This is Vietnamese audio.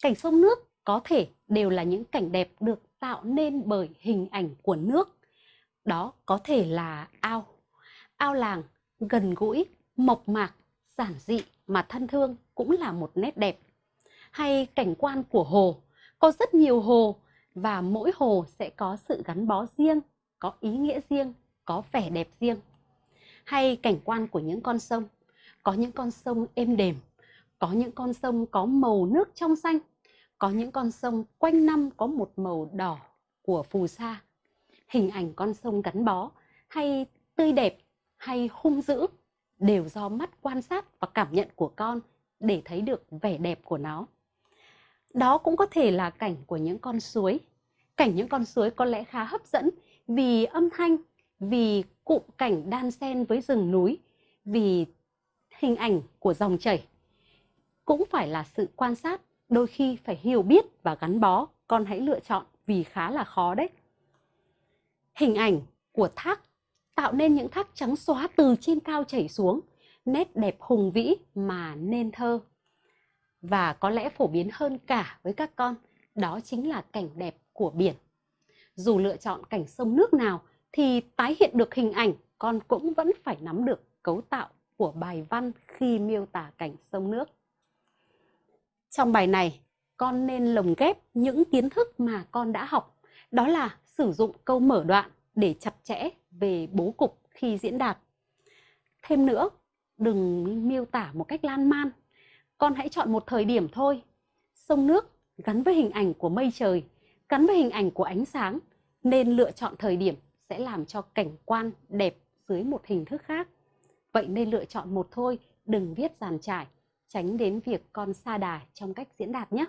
Cảnh sông nước có thể đều là những cảnh đẹp được tạo nên bởi hình ảnh của nước. Đó có thể là ao, ao làng, gần gũi, mộc mạc, giản dị mà thân thương cũng là một nét đẹp. Hay cảnh quan của hồ, có rất nhiều hồ và mỗi hồ sẽ có sự gắn bó riêng, có ý nghĩa riêng, có vẻ đẹp riêng. Hay cảnh quan của những con sông, có những con sông êm đềm, có những con sông có màu nước trong xanh, có những con sông quanh năm có một màu đỏ của phù sa. Hình ảnh con sông gắn bó hay tươi đẹp hay hung dữ đều do mắt quan sát và cảm nhận của con để thấy được vẻ đẹp của nó. Đó cũng có thể là cảnh của những con suối. Cảnh những con suối có lẽ khá hấp dẫn vì âm thanh, vì cụm cảnh đan xen với rừng núi, vì hình ảnh của dòng chảy. Cũng phải là sự quan sát, đôi khi phải hiểu biết và gắn bó, con hãy lựa chọn vì khá là khó đấy. Hình ảnh của thác tạo nên những thác trắng xóa từ trên cao chảy xuống, nét đẹp hùng vĩ mà nên thơ. Và có lẽ phổ biến hơn cả với các con, đó chính là cảnh đẹp của biển. Dù lựa chọn cảnh sông nước nào thì tái hiện được hình ảnh, con cũng vẫn phải nắm được cấu tạo của bài văn khi miêu tả cảnh sông nước. Trong bài này, con nên lồng ghép những kiến thức mà con đã học, đó là sử dụng câu mở đoạn để chặt chẽ về bố cục khi diễn đạt. Thêm nữa, đừng miêu tả một cách lan man. Con hãy chọn một thời điểm thôi. Sông nước gắn với hình ảnh của mây trời, gắn với hình ảnh của ánh sáng, nên lựa chọn thời điểm sẽ làm cho cảnh quan đẹp dưới một hình thức khác. Vậy nên lựa chọn một thôi, đừng viết giàn trải, tránh đến việc con xa đà trong cách diễn đạt nhé.